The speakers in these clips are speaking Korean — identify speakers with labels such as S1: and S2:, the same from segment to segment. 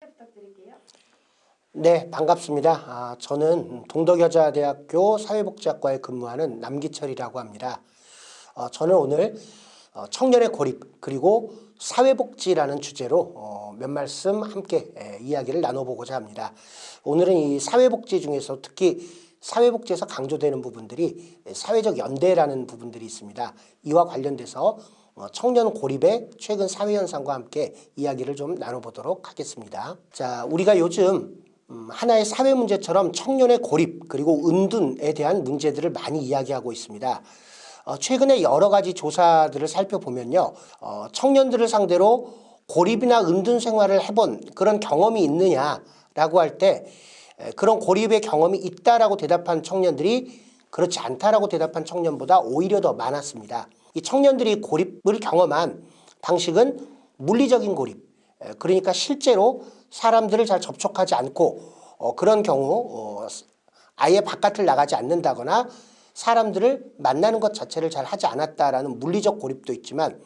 S1: 부탁드릴게요.
S2: 네, 반갑습니다. 아, 저는 동덕여자대학교 사회복지학과에 근무하는 남기철이라고 합니다. 어, 저는 오늘 어, 청년의 고립 그리고 사회복지라는 주제로 어, 몇 말씀 함께 에, 이야기를 나눠보고자 합니다. 오늘은 이 사회복지 중에서 특히 사회복지에서 강조되는 부분들이 사회적 연대라는 부분들이 있습니다. 이와 관련돼서 어, 청년 고립의 최근 사회 현상과 함께 이야기를 좀 나눠보도록 하겠습니다. 자, 우리가 요즘 음, 하나의 사회 문제처럼 청년의 고립 그리고 은둔에 대한 문제들을 많이 이야기하고 있습니다. 어, 최근에 여러 가지 조사들을 살펴보면요, 어, 청년들을 상대로 고립이나 은둔 생활을 해본 그런 경험이 있느냐라고 할 때 그런 고립의 경험이 있다라고 대답한 청년들이 그렇지 않다라고 대답한 청년보다 오히려 더 많았습니다. 이 청년들이 고립을 경험한 방식은 물리적인 고립, 에, 그러니까 실제로 사람들을 잘 접촉하지 않고 어, 그런 경우 어, 아예 바깥을 나가지 않는다거나 사람들을 만나는 것 자체를 잘 하지 않았다라는 물리적 고립도 있지만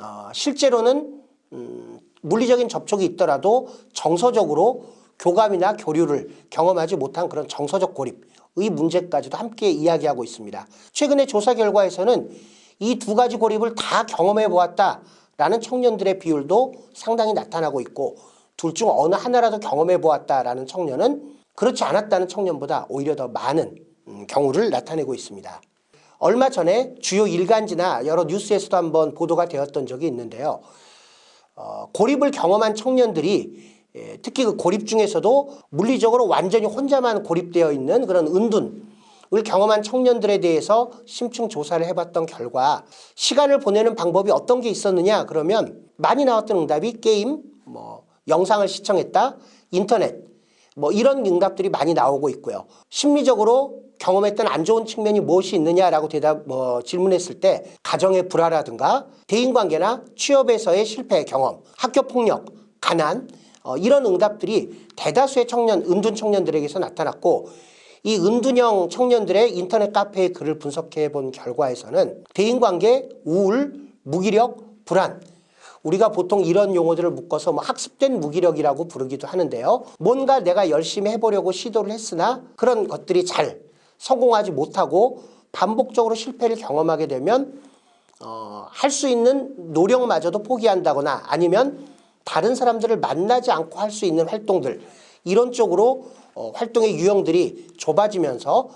S2: 어, 실제로는 음, 물리적인 접촉이 있더라도 정서적으로 교감이나 교류를 경험하지 못한 그런 정서적 고립의 문제까지도 함께 이야기하고 있습니다. 최근의 조사 결과에서는 이 두 가지 고립을 다 경험해 보았다라는 청년들의 비율도 상당히 나타나고 있고 둘 중 어느 하나라도 경험해 보았다라는 청년은 그렇지 않았다는 청년보다 오히려 더 많은 음, 경우를 나타내고 있습니다. 얼마 전에 주요 일간지나 여러 뉴스에서도 한번 보도가 되었던 적이 있는데요. 어, 고립을 경험한 청년들이 예, 특히 그 고립 중에서도 물리적으로 완전히 혼자만 고립되어 있는 그런 은둔 을 경험한 청년들에 대해서 심층 조사를 해봤던 결과 시간을 보내는 방법이 어떤 게 있었느냐 그러면 많이 나왔던 응답이 게임, 뭐 영상을 시청했다, 인터넷 뭐 이런 응답들이 많이 나오고 있고요. 심리적으로 경험했던 안 좋은 측면이 무엇이 있느냐라고 대답 뭐 질문했을 때 가정의 불화라든가 대인관계나 취업에서의 실패 경험, 학교 폭력, 가난 어, 이런 응답들이 대다수의 청년, 은둔 청년들에게서 나타났고 이 은둔형 청년들의 인터넷 카페의 글을 분석해 본 결과에서는 대인관계, 우울, 무기력, 불안 우리가 보통 이런 용어들을 묶어서 뭐 학습된 무기력이라고 부르기도 하는데요. 뭔가 내가 열심히 해보려고 시도를 했으나 그런 것들이 잘 성공하지 못하고 반복적으로 실패를 경험하게 되면 어, 할 수 있는 노력마저도 포기한다거나 아니면 다른 사람들을 만나지 않고 할 수 있는 활동들 이런 쪽으로 어, 활동의 유형들이 좁아지면서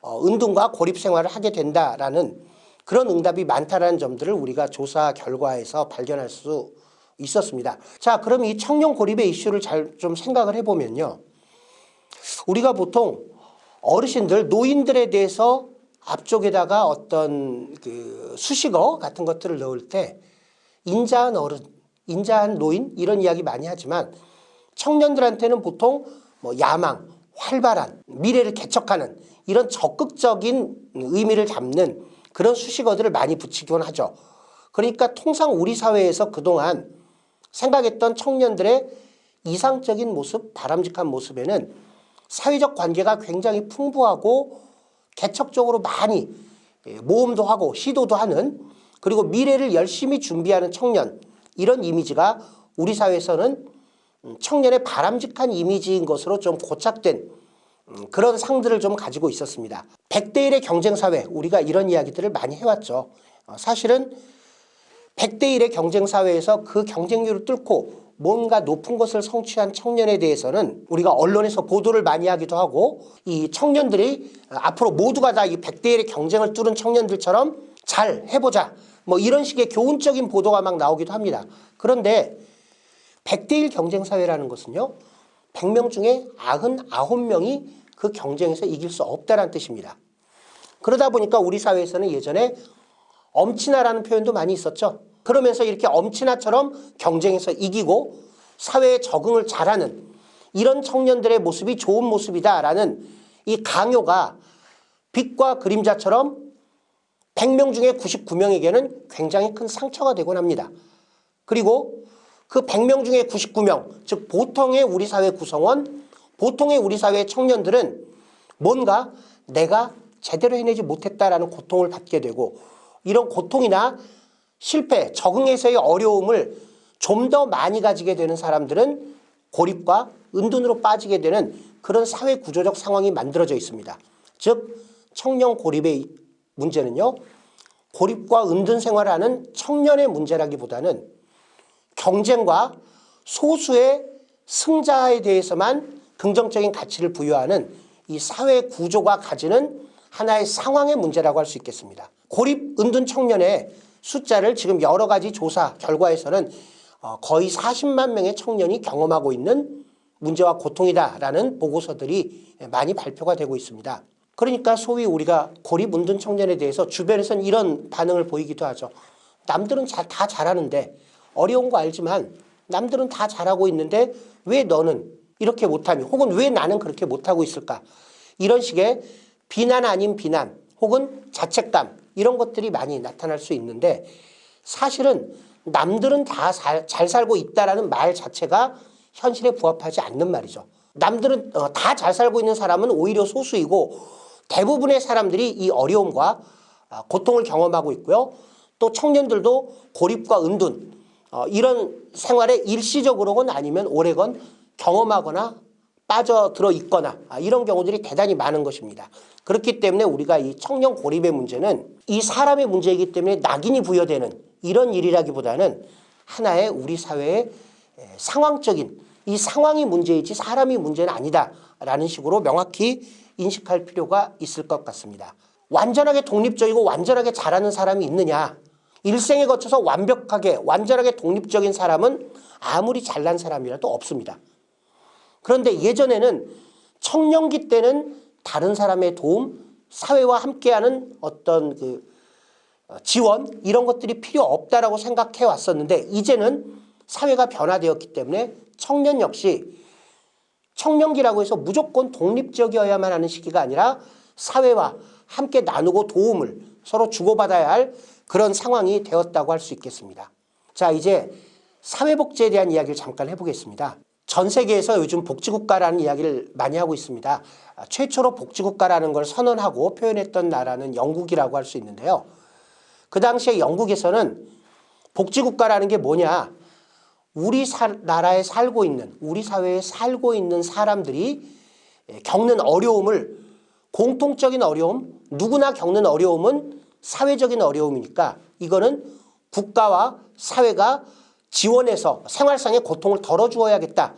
S2: 어, 은둔과 고립 생활을 하게 된다라는 그런 응답이 많다라는 점들을 우리가 조사 결과에서 발견할 수 있었습니다. 자, 그럼 이 청년 고립의 이슈를 잘 좀 생각을 해보면요. 우리가 보통 어르신들, 노인들에 대해서 앞쪽에다가 어떤 그 수식어 같은 것들을 넣을 때 인자한 어른, 인자한 노인 이런 이야기 많이 하지만 청년들한테는 보통 뭐 야망, 활발한, 미래를 개척하는 이런 적극적인 의미를 담는 그런 수식어들을 많이 붙이곤 하죠. 그러니까 통상 우리 사회에서 그동안 생각했던 청년들의 이상적인 모습, 바람직한 모습에는 사회적 관계가 굉장히 풍부하고 개척적으로 많이 예, 모험도 하고 시도도 하는 그리고 미래를 열심히 준비하는 청년 이런 이미지가 우리 사회에서는 음, 청년의 바람직한 이미지인 것으로 좀 고착된 음, 그런 상들을 좀 가지고 있었습니다. 100대 1의 경쟁사회 우리가 이런 이야기들을 많이 해왔죠. 어, 사실은 100대 1의 경쟁사회에서 그 경쟁률을 뚫고 뭔가 높은 것을 성취한 청년에 대해서는 우리가 언론에서 보도를 많이 하기도 하고 이 청년들이 앞으로 모두가 다 이 100대 1의 경쟁을 뚫은 청년들처럼 잘 해보자 뭐 이런 식의 교훈적인 보도가 막 나오기도 합니다. 그런데 100대 1 경쟁사회라는 것은요. 100명 중에 99명이 그 경쟁에서 이길 수 없다는 뜻입니다. 그러다 보니까 우리 사회에서는 예전에 엄친아라는 표현도 많이 있었죠. 그러면서 이렇게 엄친아처럼 경쟁에서 이기고 사회에 적응을 잘하는 이런 청년들의 모습이 좋은 모습이다라는 이 강요가 빛과 그림자처럼 100명 중에 99명에게는 굉장히 큰 상처가 되곤 합니다. 그리고 그 100명 중에 99명, 즉 보통의 우리 사회 구성원, 보통의 우리 사회 청년들은 뭔가 내가 제대로 해내지 못했다라는 고통을 받게 되고 이런 고통이나 실패, 적응에서의 어려움을 좀 더 많이 가지게 되는 사람들은 고립과 은둔으로 빠지게 되는 그런 사회 구조적 상황이 만들어져 있습니다. 즉 청년 고립의 문제는요. 고립과 은둔 생활하는 청년의 문제라기보다는 경쟁과 소수의 승자에 대해서만 긍정적인 가치를 부여하는 이 사회 구조가 가지는 하나의 상황의 문제라고 할 수 있겠습니다. 고립 은둔 청년의 숫자를 지금 여러 가지 조사 결과에서는 어, 거의 40만 명의 청년이 경험하고 있는 문제와 고통이다라는 보고서들이 많이 발표가 되고 있습니다. 그러니까 소위 우리가 고립 은둔 청년에 대해서 주변에서는 이런 반응을 보이기도 하죠. 남들은 자- 다 잘하는데 어려운 거 알지만 남들은 다 잘하고 있는데 왜 너는 이렇게 못하니 혹은 왜 나는 그렇게 못하고 있을까 이런 식의 비난 아닌 비난 혹은 자책감 이런 것들이 많이 나타날 수 있는데 사실은 남들은 다 잘 살고 있다라는 말 자체가 현실에 부합하지 않는 말이죠. 남들은 어, 다잘 살고 있는 사람은 오히려 소수이고 대부분의 사람들이 이 어려움과 아, 고통을 경험하고 있고요. 또 청년들도 고립과 은둔 어, 이런 생활에 일시적으로건 아니면 오래건 경험하거나 빠져들어 있거나 아, 이런 경우들이 대단히 많은 것입니다. 그렇기 때문에 우리가 이 청년 고립의 문제는 이 사람의 문제이기 때문에 낙인이 부여되는 이런 일이라기보다는 하나의 우리 사회의 에, 상황적인 이 상황이 문제이지 사람이 문제는 아니다라는 식으로 명확히 인식할 필요가 있을 것 같습니다. 완전하게 독립적이고 완전하게 잘하는 사람이 있느냐 일생에 거쳐서 완벽하게 완전하게 독립적인 사람은 아무리 잘난 사람이라도 없습니다. 그런데 예전에는 청년기 때는 다른 사람의 도움, 사회와 함께하는 어떤 그 어, 지원 이런 것들이 필요 없다라고 생각해 왔었는데 이제는 사회가 변화되었기 때문에 청년 역시 청년기라고 해서 무조건 독립적이어야만 하는 시기가 아니라 사회와 함께 나누고 도움을 서로 주고받아야 할 그런 상황이 되었다고 할 수 있겠습니다. 자 이제 사회복지에 대한 이야기를 잠깐 해보겠습니다. 전 세계에서 요즘 복지국가라는 이야기를 많이 하고 있습니다. 아, 최초로 복지국가라는 걸 선언하고 표현했던 나라는 영국이라고 할 수 있는데요. 그 당시에 영국에서는 복지국가라는 게 뭐냐 우리 사, 나라에 살고 있는 우리 사회에 살고 있는 사람들이 예, 겪는 어려움을 공통적인 어려움 누구나 겪는 어려움은 사회적인 어려움이니까 이거는 국가와 사회가 지원해서 생활상의 고통을 덜어주어야겠다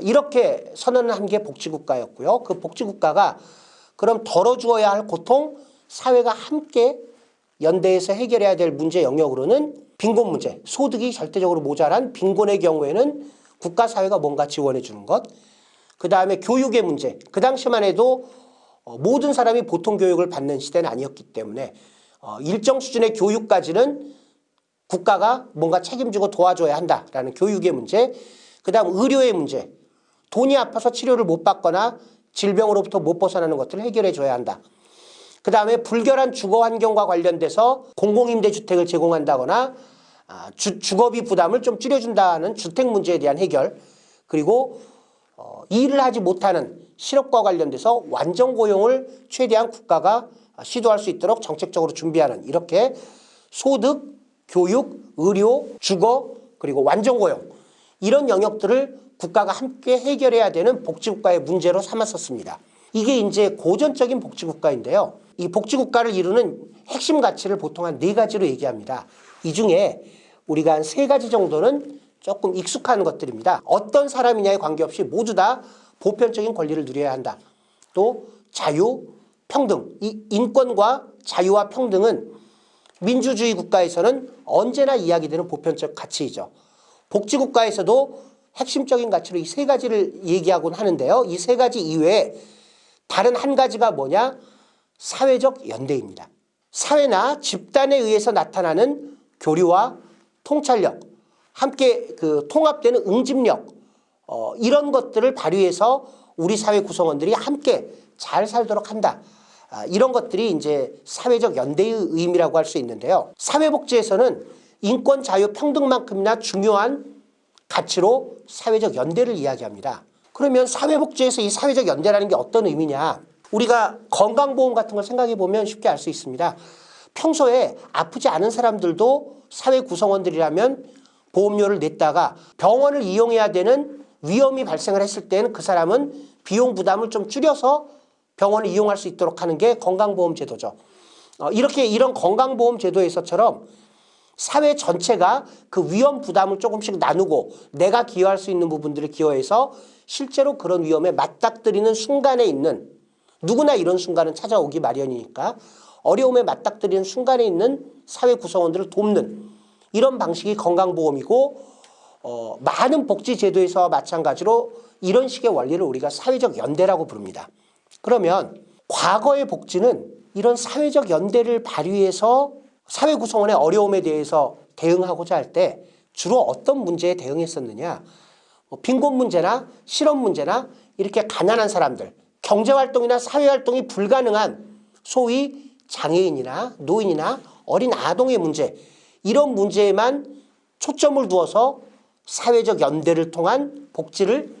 S2: 이렇게 선언을 한 게 복지국가였고요 그 복지국가가 그럼 덜어주어야 할 고통 사회가 함께 연대해서 해결해야 될 문제 영역으로는 빈곤 문제, 소득이 절대적으로 모자란 빈곤의 경우에는 국가 사회가 뭔가 지원해 주는 것. 그 다음에 교육의 문제. 그 당시만 해도 어, 모든 사람이 보통 교육을 받는 시대는 아니었기 때문에 어, 일정 수준의 교육까지는 국가가 뭔가 책임지고 도와줘야 한다라는 교육의 문제. 그 다음 의료의 문제. 돈이 아파서 치료를 못 받거나 질병으로부터 못 벗어나는 것들을 해결해 줘야 한다. 그 다음에 불결한 주거 환경과 관련돼서 공공임대주택을 제공한다거나 아, 주, 주거비 부담을 좀 줄여준다는 주택 문제에 대한 해결 그리고 어, 일을 하지 못하는 실업과 관련돼서 완전 고용을 최대한 국가가 시도할 수 있도록 정책적으로 준비하는 이렇게 소득, 교육, 의료, 주거 그리고 완전 고용 이런 영역들을 국가가 함께 해결해야 되는 복지국가의 문제로 삼았었습니다. 이게 이제 고전적인 복지국가인데요. 이 복지국가를 이루는 핵심 가치를 보통 한 네 가지로 얘기합니다. 이 중에 우리가 한 세 가지 정도는 조금 익숙한 것들입니다. 어떤 사람이냐에 관계없이 모두 다 보편적인 권리를 누려야 한다. 또 자유, 평등. 이 인권과 자유와 평등은 민주주의 국가에서는 언제나 이야기되는 보편적 가치이죠. 복지국가에서도 핵심적인 가치로 이 세 가지를 얘기하곤 하는데요. 이 세 가지 이외에 다른 한 가지가 뭐냐? 사회적 연대입니다. 사회나 집단에 의해서 나타나는 교류와 통찰력, 함께 그 통합되는 응집력 어, 이런 것들을 발휘해서 우리 사회 구성원들이 함께 잘 살도록 한다. 아, 이런 것들이 이제 사회적 연대의 의미라고 할 수 있는데요. 사회복지에서는 인권, 자유, 평등만큼이나 중요한 가치로 사회적 연대를 이야기합니다. 그러면 사회복지에서 이 사회적 연대라는 게 어떤 의미냐? 우리가 건강보험 같은 걸 생각해 보면 쉽게 알 수 있습니다. 평소에 아프지 않은 사람들도 사회 구성원들이라면 보험료를 냈다가 병원을 이용해야 되는 위험이 발생을 했을 때는 그 사람은 비용 부담을 좀 줄여서 병원을 이용할 수 있도록 하는 게 건강보험 제도죠. 어, 이렇게 이런 건강보험 제도에서처럼 사회 전체가 그 위험 부담을 조금씩 나누고 내가 기여할 수 있는 부분들을 기여해서 실제로 그런 위험에 맞닥뜨리는 순간에 있는 누구나 이런 순간은 찾아오기 마련이니까 어려움에 맞닥뜨리는 순간에 있는 사회 구성원들을 돕는 이런 방식이 건강보험이고 어, 많은 복지 제도에서와 마찬가지로 이런 식의 원리를 우리가 사회적 연대라고 부릅니다. 그러면 과거의 복지는 이런 사회적 연대를 발휘해서 사회 구성원의 어려움에 대해서 대응하고자 할 때 주로 어떤 문제에 대응했었느냐? 뭐 빈곤 문제나 실업 문제나 이렇게 가난한 사람들, 경제 활동이나 사회 활동이 불가능한 소위 장애인이나 노인이나 어린 아동의 문제 이런 문제에만 초점을 두어서 사회적 연대를 통한 복지를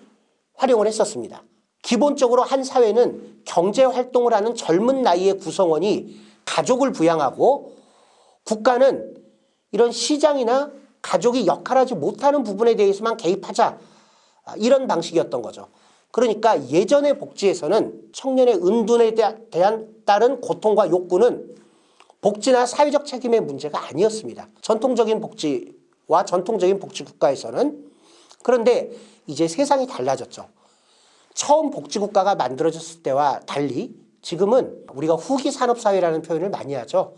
S2: 활용을 했었습니다. 기본적으로 한 사회는 경제 활동을 하는 젊은 나이의 구성원이 가족을 부양하고 국가는 이런 시장이나 가족이 역할하지 못하는 부분에 대해서만 개입하자 아, 이런 방식이었던 거죠. 그러니까 예전의 복지에서는 청년의 은둔에 대한 따른 고통과 욕구는 복지나 사회적 책임의 문제가 아니었습니다. 전통적인 복지와 전통적인 복지 국가에서는 그런데 이제 세상이 달라졌죠. 처음 복지국가가 만들어졌을 때와 달리 지금은 우리가 후기 산업사회라는 표현을 많이 하죠.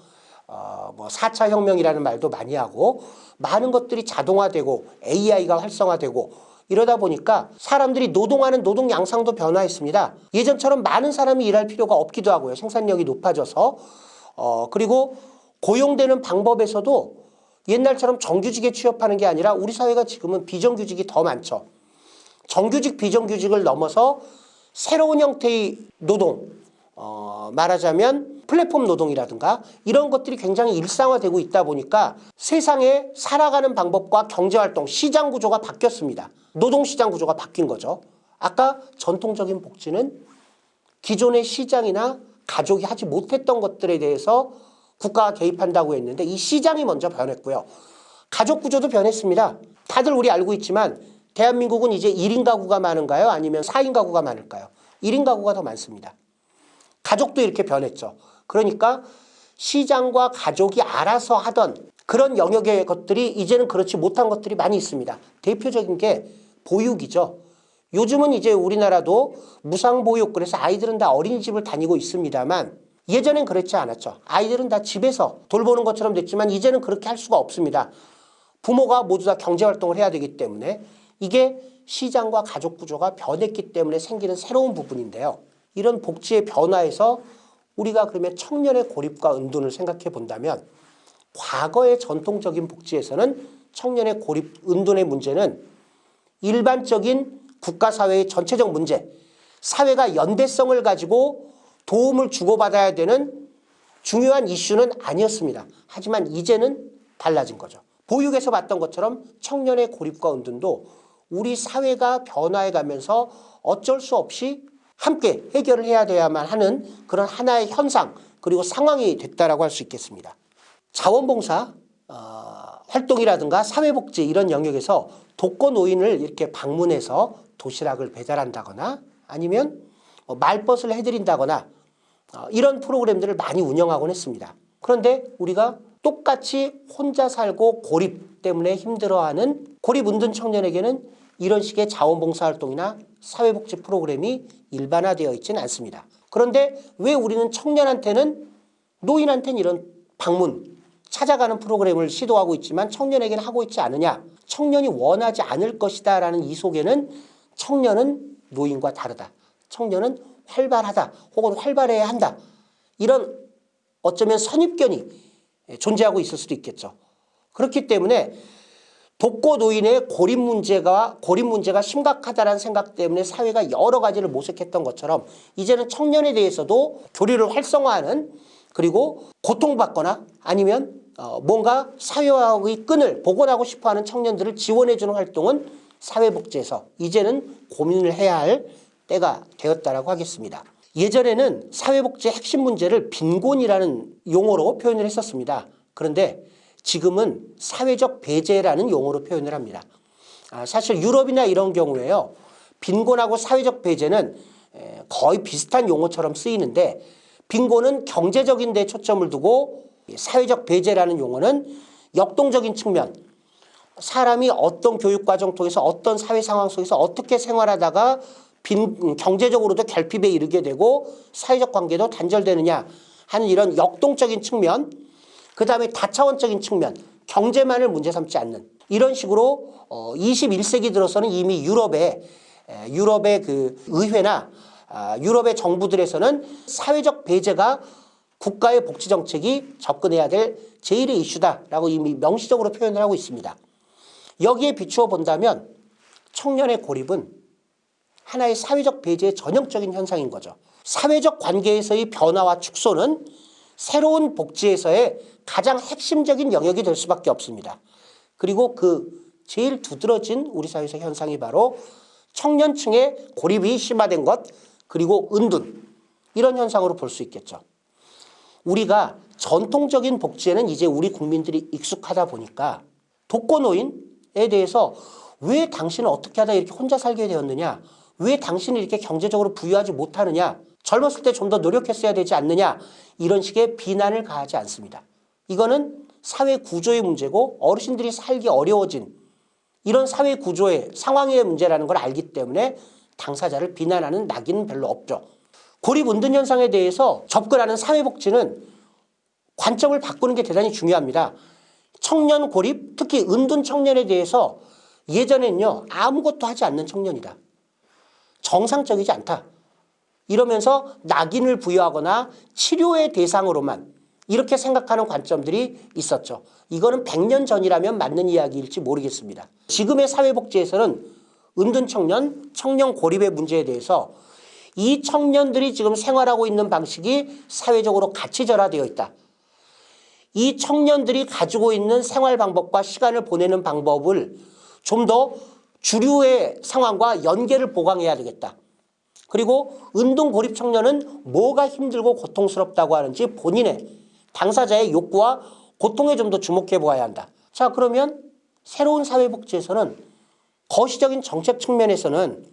S2: 어, 뭐 4차 혁명이라는 말도 많이 하고 많은 것들이 자동화되고 AI가 활성화되고 이러다 보니까 사람들이 노동하는 노동 양상도 변화했습니다. 예전처럼 많은 사람이 일할 필요가 없기도 하고요. 생산력이 높아져서 어, 그리고 고용되는 방법에서도 옛날처럼 정규직에 취업하는 게 아니라 우리 사회가 지금은 비정규직이 더 많죠. 정규직 비정규직을 넘어서 새로운 형태의 노동 어, 말하자면 플랫폼 노동이라든가 이런 것들이 굉장히 일상화되고 있다 보니까 세상에 살아가는 방법과 경제활동, 시장 구조가 바뀌었습니다. 노동시장 구조가 바뀐 거죠. 아까 전통적인 복지는 기존의 시장이나 가족이 하지 못했던 것들에 대해서 국가가 개입한다고 했는데 이 시장이 먼저 변했고요. 가족 구조도 변했습니다. 다들 우리 알고 있지만 대한민국은 이제 1인 가구가 많은가요? 아니면 4인 가구가 많을까요? 1인 가구가 더 많습니다. 가족도 이렇게 변했죠. 그러니까 시장과 가족이 알아서 하던 그런 영역의 것들이 이제는 그렇지 못한 것들이 많이 있습니다. 대표적인 게 보육이죠. 요즘은 이제 우리나라도 무상보육 그래서 아이들은 다 어린이집을 다니고 있습니다만 예전엔 그렇지 않았죠. 아이들은 다 집에서 돌보는 것처럼 됐지만 이제는 그렇게 할 수가 없습니다. 부모가 모두 다 경제활동을 해야 되기 때문에 이게 시장과 가족 구조가 변했기 때문에 생기는 새로운 부분인데요. 이런 복지의 변화에서 우리가 그러면 청년의 고립과 은둔을 생각해 본다면 과거의 전통적인 복지에서는 청년의 고립, 은둔의 문제는 일반적인 국가사회의 전체적 문제, 사회가 연대성을 가지고 도움을 주고받아야 되는 중요한 이슈는 아니었습니다. 하지만 이제는 달라진 거죠. 보육에서 봤던 것처럼 청년의 고립과 은둔도 우리 사회가 변화해 가면서 어쩔 수 없이 함께 해결을 해야 돼야만 하는 그런 하나의 현상 그리고 상황이 됐다라고 할 수 있겠습니다. 자원봉사 어, 활동이라든가 사회복지 이런 영역에서 독거 노인을 이렇게 방문해서 도시락을 배달한다거나 아니면 뭐 말벗을 해드린다거나 어, 이런 프로그램들을 많이 운영하곤 했습니다. 그런데 우리가 똑같이 혼자 살고 고립 때문에 힘들어하는 고립 은둔 청년에게는 이런 식의 자원봉사활동이나 사회복지 프로그램이 일반화되어 있지는 않습니다. 그런데 왜 우리는 청년한테는 노인한테는 이런 방문, 찾아가는 프로그램을 시도하고 있지만 청년에게는 하고 있지 않느냐. 청년이 원하지 않을 것이다 라는 이 속에는 청년은 노인과 다르다. 청년은 활발하다 혹은 활발해야 한다. 이런 어쩌면 선입견이 존재하고 있을 수도 있겠죠. 그렇기 때문에 독거 노인의 고립 문제가 고립 문제가 심각하다는 생각 때문에 사회가 여러 가지를 모색했던 것처럼 이제는 청년에 대해서도 교류를 활성화하는 그리고 고통받거나 아니면 어 뭔가 사회와의 끈을 복원하고 싶어하는 청년들을 지원해주는 활동은 사회복지에서 이제는 고민을 해야 할 때가 되었다라고 하겠습니다. 예전에는 사회복지의 핵심 문제를 빈곤이라는 용어로 표현을 했었습니다. 그런데 지금은 사회적 배제라는 용어로 표현을 합니다. 아, 사실 유럽이나 이런 경우에요. 빈곤하고 사회적 배제는 에, 거의 비슷한 용어처럼 쓰이는데 빈곤은 경제적인 데 초점을 두고 사회적 배제라는 용어는 역동적인 측면 사람이 어떤 교육과정 통해서 어떤 사회 상황 속에서 어떻게 생활하다가 빈, 음, 경제적으로도 결핍에 이르게 되고 사회적 관계도 단절되느냐 하는 이런 역동적인 측면 그 다음에 다차원적인 측면 경제만을 문제 삼지 않는 이런 식으로 어, 21세기 들어서는 이미 유럽의 에, 유럽의 그 의회나 아, 유럽의 정부들에서는 사회적 배제가 국가의 복지 정책이 접근해야 될 제1의 이슈다라고 이미 명시적으로 표현을 하고 있습니다. 여기에 비추어 본다면 청년의 고립은 하나의 사회적 배제의 전형적인 현상인 거죠. 사회적 관계에서의 변화와 축소는 새로운 복지에서의 가장 핵심적인 영역이 될 수밖에 없습니다. 그리고 그 제일 두드러진 우리 사회에서 현상이 바로 청년층의 고립이 심화된 것 그리고 은둔 이런 현상으로 볼 수 있겠죠. 우리가 전통적인 복지에는 이제 우리 국민들이 익숙하다 보니까 독거노인에 대해서 왜 당신은 어떻게 하다 이렇게 혼자 살게 되었느냐 왜 당신이 이렇게 경제적으로 부유하지 못하느냐 젊었을 때 좀 더 노력했어야 되지 않느냐 이런 식의 비난을 가하지 않습니다. 이거는 사회 구조의 문제고 어르신들이 살기 어려워진 이런 사회 구조의 상황의 문제라는 걸 알기 때문에 당사자를 비난하는 낙인은 별로 없죠. 고립 은둔 현상에 대해서 접근하는 사회복지는 관점을 바꾸는 게 대단히 중요합니다. 청년 고립, 특히 은둔 청년에 대해서 예전엔요 아무것도 하지 않는 청년이다. 정상적이지 않다. 이러면서 낙인을 부여하거나 치료의 대상으로만 이렇게 생각하는 관점들이 있었죠. 이거는 100년 전이라면 맞는 이야기일지 모르겠습니다. 지금의 사회복지에서는 은둔 청년, 청년 고립의 문제에 대해서 이 청년들이 지금 생활하고 있는 방식이 사회적으로 가치절하되어 있다. 이 청년들이 가지고 있는 생활 방법과 시간을 보내는 방법을 좀더 주류의 상황과 연계를 보강해야 되겠다. 그리고 운동 고립 청년은 뭐가 힘들고 고통스럽다고 하는지 본인의 당사자의 욕구와 고통에 좀 더 주목해 보아야 한다. 자 그러면 새로운 사회복지에서는 거시적인 정책 측면에서는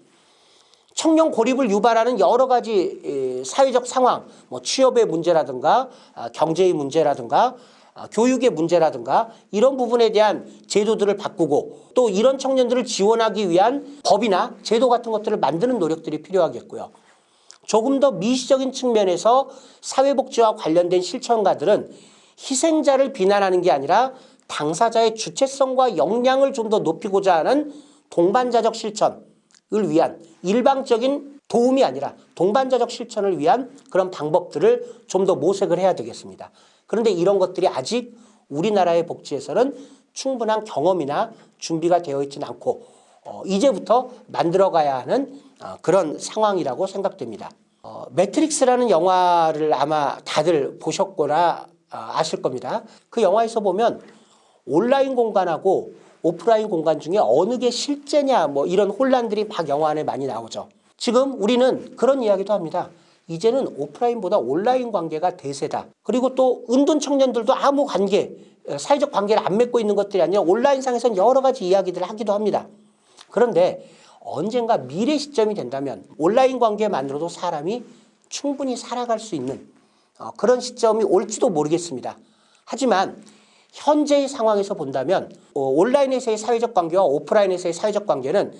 S2: 청년 고립을 유발하는 여러 가지 사회적 상황, 뭐 취업의 문제라든가 아, 경제의 문제라든가 아, 교육의 문제라든가 이런 부분에 대한 제도들을 바꾸고 또 이런 청년들을 지원하기 위한 법이나 제도 같은 것들을 만드는 노력들이 필요하겠고요. 조금 더 미시적인 측면에서 사회복지와 관련된 실천가들은 희생자를 비난하는 게 아니라 당사자의 주체성과 역량을 좀 더 높이고자 하는 동반자적 실천을 위한 일방적인 도움이 아니라 동반자적 실천을 위한 그런 방법들을 좀 더 모색을 해야 되겠습니다. 그런데 이런 것들이 아직 우리나라의 복지에서는 충분한 경험이나 준비가 되어 있지는 않고 어, 이제부터 만들어가야 하는 어, 그런 상황이라고 생각됩니다. 어, 매트릭스라는 영화를 아마 다들 보셨거나 어, 아실 겁니다. 그 영화에서 보면 온라인 공간하고 오프라인 공간 중에 어느 게 실제냐 뭐 이런 혼란들이 막 영화 안에 많이 나오죠. 지금 우리는 그런 이야기도 합니다. 이제는 오프라인보다 온라인 관계가 대세다. 그리고 또 은둔 청년들도 아무 관계, 사회적 관계를 안 맺고 있는 것들이 아니라 온라인상에서는 여러 가지 이야기들을 하기도 합니다. 그런데 언젠가 미래 시점이 된다면 온라인 관계만으로도 사람이 충분히 살아갈 수 있는 어, 그런 시점이 올지도 모르겠습니다. 하지만 현재의 상황에서 본다면 어, 온라인에서의 사회적 관계와 오프라인에서의 사회적 관계는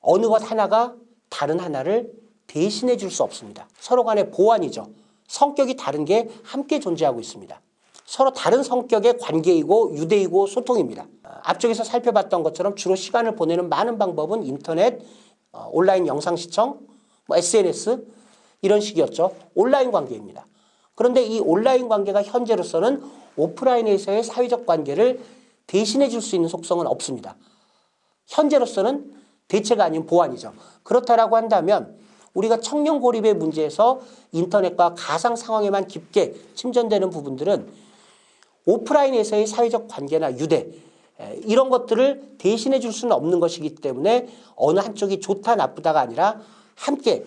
S2: 어느 것 하나가 다른 하나를 대신해 줄 수 없습니다. 서로 간의 보완이죠. 성격이 다른 게 함께 존재하고 있습니다. 서로 다른 성격의 관계이고 유대이고 소통입니다. 앞쪽에서 살펴봤던 것처럼 주로 시간을 보내는 많은 방법은 인터넷, 어, 온라인 영상 시청, 뭐 SNS 이런 식이었죠. 온라인 관계입니다. 그런데 이 온라인 관계가 현재로서는 오프라인에서의 사회적 관계를 대신해 줄 수 있는 속성은 없습니다. 현재로서는 대체가 아닌 보완이죠. 그렇다라고 한다면 우리가 청년 고립의 문제에서 인터넷과 가상 상황에만 깊게 침전되는 부분들은 오프라인에서의 사회적 관계나 유대 이런 것들을 대신해 줄 수는 없는 것이기 때문에 어느 한쪽이 좋다 나쁘다가 아니라 함께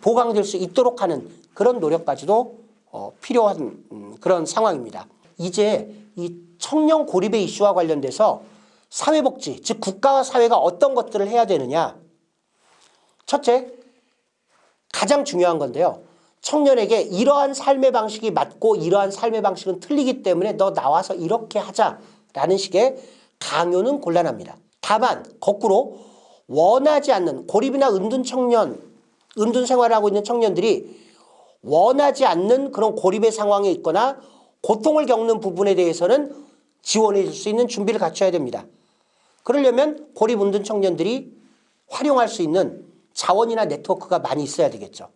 S2: 보강될 수 있도록 하는 그런 노력까지도 어, 필요한 음, 그런 상황입니다. 이제 이 청년 고립의 이슈와 관련돼서 사회복지, 즉 국가와 사회가 어떤 것들을 해야 되느냐. 첫째, 가장 중요한 건데요. 청년에게 이러한 삶의 방식이 맞고 이러한 삶의 방식은 틀리기 때문에 너 나와서 이렇게 하자라는 식의 강요는 곤란합니다. 다만 거꾸로 원하지 않는 고립이나 은둔 청년, 은둔 생활을 하고 있는 청년들이 원하지 않는 그런 고립의 상황에 있거나 고통을 겪는 부분에 대해서는 지원해 줄 수 있는 준비를 갖춰야 됩니다. 그러려면 고립 은둔 청년들이 활용할 수 있는 자원이나 네트워크가 많이 있어야 되겠죠.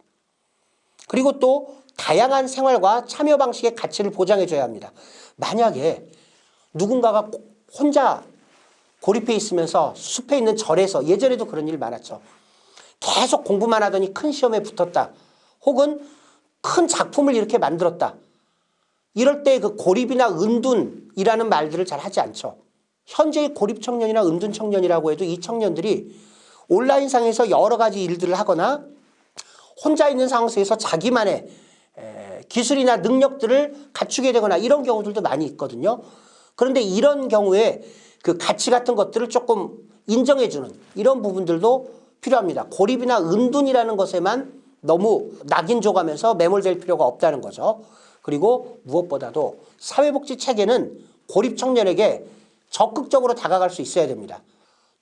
S2: 그리고 또 다양한 생활과 참여 방식의 가치를 보장해 줘야 합니다. 만약에 누군가가 혼자 고립해 있으면서 숲에 있는 절에서 예전에도 그런 일 많았죠. 계속 공부만 하더니 큰 시험에 붙었다. 혹은 큰 작품을 이렇게 만들었다. 이럴 때 그 고립이나 은둔이라는 말들을 잘 하지 않죠. 현재의 고립 청년이나 은둔 청년이라고 해도 이 청년들이 온라인상에서 여러 가지 일들을 하거나 혼자 있는 상황 속에서 자기만의 에, 기술이나 능력들을 갖추게 되거나 이런 경우들도 많이 있거든요. 그런데 이런 경우에 그 가치 같은 것들을 조금 인정해주는 이런 부분들도 필요합니다. 고립이나 은둔이라는 것에만 너무 낙인 줘가면서 매몰될 필요가 없다는 거죠. 그리고 무엇보다도 사회복지 체계는 고립 청년에게 적극적으로 다가갈 수 있어야 됩니다.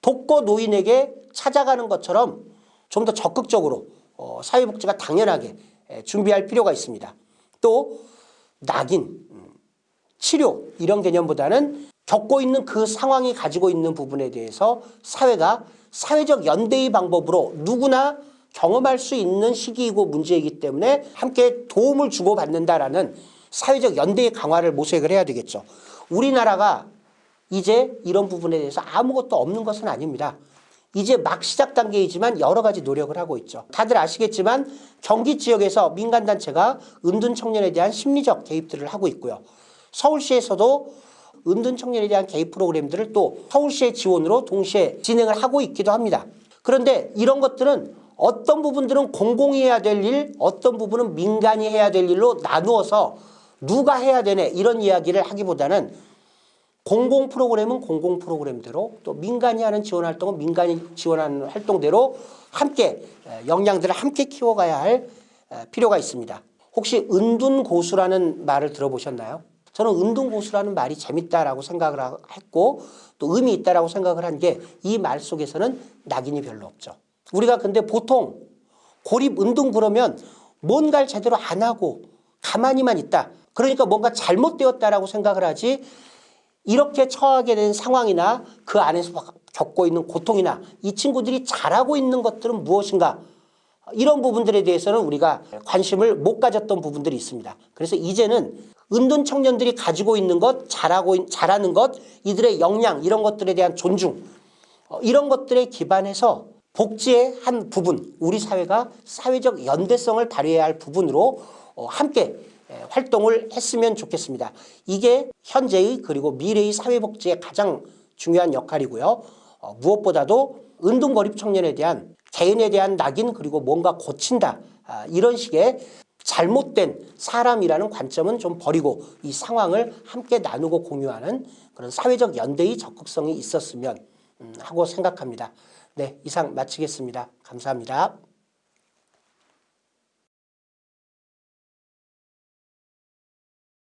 S2: 독거 노인에게 찾아가는 것처럼 좀 더 적극적으로 어, 사회복지가 당연하게 에, 준비할 필요가 있습니다. 또 낙인, 음, 치료 이런 개념보다는 겪고 있는 그 상황이 가지고 있는 부분에 대해서 사회가 사회적 연대의 방법으로 누구나 경험할 수 있는 시기이고 문제이기 때문에 함께 도움을 주고받는다라는 사회적 연대의 강화를 모색을 해야 되겠죠. 우리나라가 이제 이런 부분에 대해서 아무것도 없는 것은 아닙니다. 이제 막 시작 단계이지만 여러 가지 노력을 하고 있죠. 다들 아시겠지만 경기 지역에서 민간단체가 은둔 청년에 대한 심리적 개입들을 하고 있고요. 서울시에서도 은둔 청년에 대한 개입 프로그램들을 또 서울시의 지원으로 동시에 진행을 하고 있기도 합니다. 그런데 이런 것들은 어떤 부분들은 공공이 해야 될 일, 어떤 부분은 민간이 해야 될 일로 나누어서 누가 해야 되네 이런 이야기를 하기보다는 공공 프로그램은 공공 프로그램대로 또 민간이 하는 지원 활동은 민간이 지원하는 활동대로 함께 역량들을 함께 키워가야 할 필요가 있습니다. 혹시 은둔고수라는 말을 들어보셨나요? 저는 은둔고수라는 말이 재밌다라고 생각을 했고 또 의미 있다라고 생각을 한 게 이 말 속에서는 낙인이 별로 없죠. 우리가 근데 보통 고립 은둔 그러면 뭔가를 제대로 안 하고 가만히만 있다. 그러니까 뭔가 잘못되었다라고 생각을 하지 이렇게 처하게 된 상황이나 그 안에서 겪고 있는 고통이나 이 친구들이 잘하고 있는 것들은 무엇인가 이런 부분들에 대해서는 우리가 관심을 못 가졌던 부분들이 있습니다. 그래서 이제는 은둔 청년들이 가지고 있는 것, 잘하고 잘하는 것, 이들의 역량 이런 것들에 대한 존중 어, 이런 것들에 기반해서 복지의 한 부분, 우리 사회가 사회적 연대성을 발휘해야 할 부분으로 어, 함께 활동을 했으면 좋겠습니다. 이게 현재의 그리고 미래의 사회복지의 가장 중요한 역할이고요. 어, 무엇보다도 은둔고립 청년에 대한 개인에 대한 낙인 그리고 뭔가 고친다 아, 이런 식의 잘못된 사람이라는 관점은 좀 버리고 이 상황을 함께 나누고 공유하는 그런 사회적 연대의 적극성이 있었으면 음, 하고 생각합니다. 네, 이상 마치겠습니다. 감사합니다.